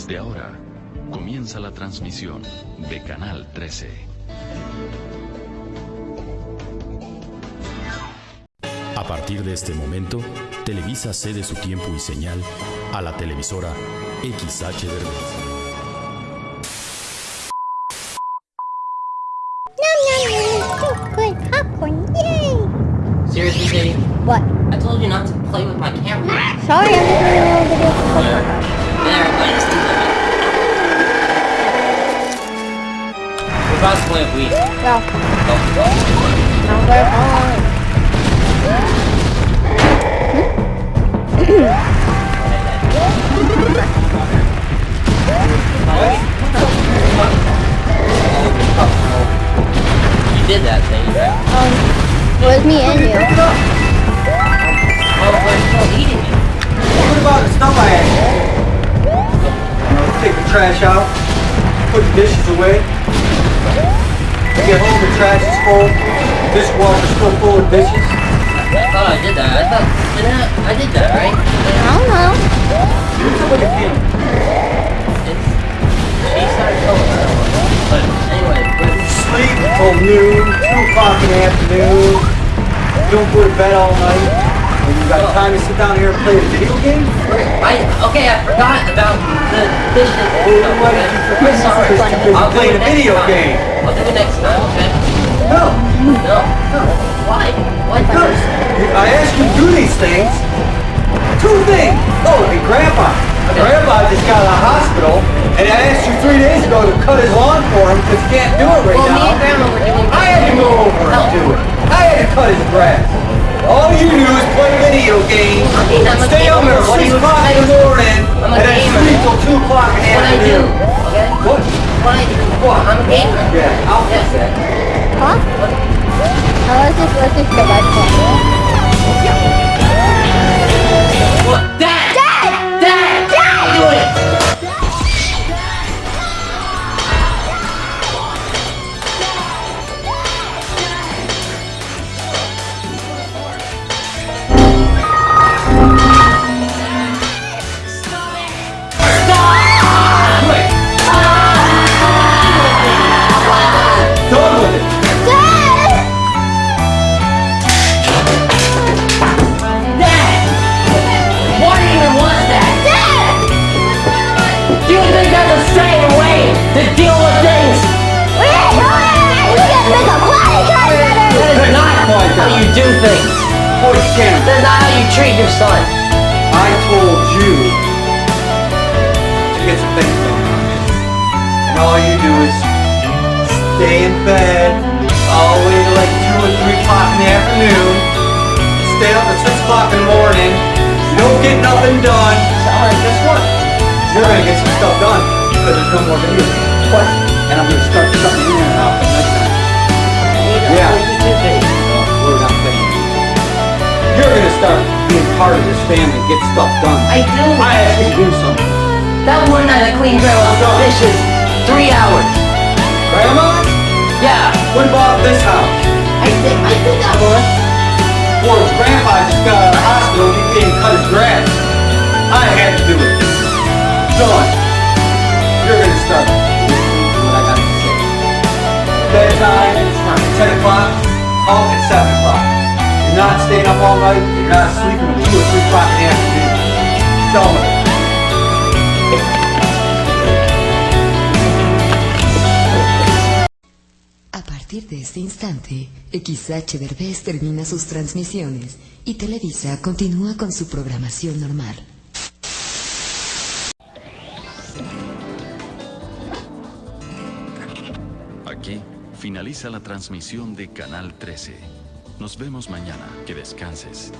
Desde ahora, comienza la transmisión de Canal 13. A partir de este momento, Televisa cede su tiempo y señal a la televisora XH yay! Seriously, Dave? What? I told you not to play with my camera. Sorry, I'm just doing a video about to play with Wii. Go. Oh. Now we're on. You did that thing, right? Um, it was me and you. Oh, but you're still eating it. What about the stuff I had? Take the trash out, put the dishes away. You get home, the trash is full, dishwasher's still full of dishes. I thought I did that. I thought, didn't I? I did that, right? I don't know. Here's what you feel. It's, she started telling me. But anyway, but Sleep till noon, 2 o'clock in the afternoon. Don't go to bed all night. And you got time to sit down here and play a video game? I, okay, I forgot about the. Well, then why did you forget? I'm sorry. Because you're busy I'll it a video time. game. I'll do it next time, okay? No. No. No. Why? Why? Because I asked you to do these things. Two things. Oh, and Grandpa. Grandpa just got out of the hospital, and I asked you three days ago to cut his lawn for him because he can't do it right Well, me now. and Grandma were doing. I had to go over and do it. I had to cut his grass. All you do is play Huh? How is this for my phone? What? Voice camera. That's not how you treat your son. I told you to get some things done. And all you do is stay in bed all the way to like 2 or 3 o'clock in the afternoon. Stay up at 6 o'clock in the morning. You don't get nothing done. Alright, guess what? You're gonna get some stuff done because there's no more video games. What? And I'm gonna start shutting the internet off at nighttime. Part of this family, get stuff done. I do. I you to do something. That one night I cleaned grandma's dishes. Three hours. Grandma, Yeah. what about this house? I did. I did that one. Poor grandpa just got out of the hospital, he can't cut his grass. I had to do it. Done. You're gonna start to what I got to say. Bedtime, 10 o'clock, home at 7 o'clock. You're not staying up all night, you're not sleeping A partir de este instante, XH Derbez termina sus transmisiones y Televisa continúa con su programación normal. Aquí finaliza la transmisión de Canal 13. Nos vemos mañana. Que descanses.